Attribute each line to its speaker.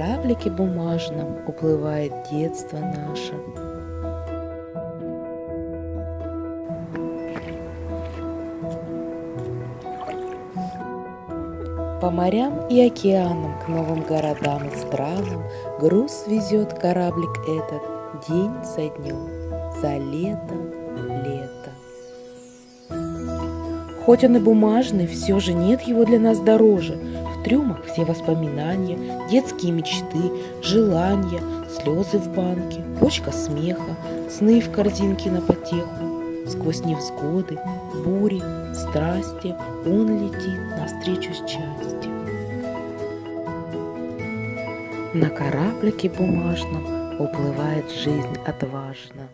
Speaker 1: кораблике бумажном уплывает детство наше. По морям и океанам, к новым городам и странам Груз везет кораблик этот день за днем, за летом лето. Хоть он и бумажный, все же нет его для нас дороже. Трюмах все воспоминания, детские мечты, желания, слезы в банке, почка смеха, сны в корзинке на потеху. Сквозь невзгоды, бури, страсти Он летит навстречу счастью. На кораблике бумажном Уплывает жизнь отважно.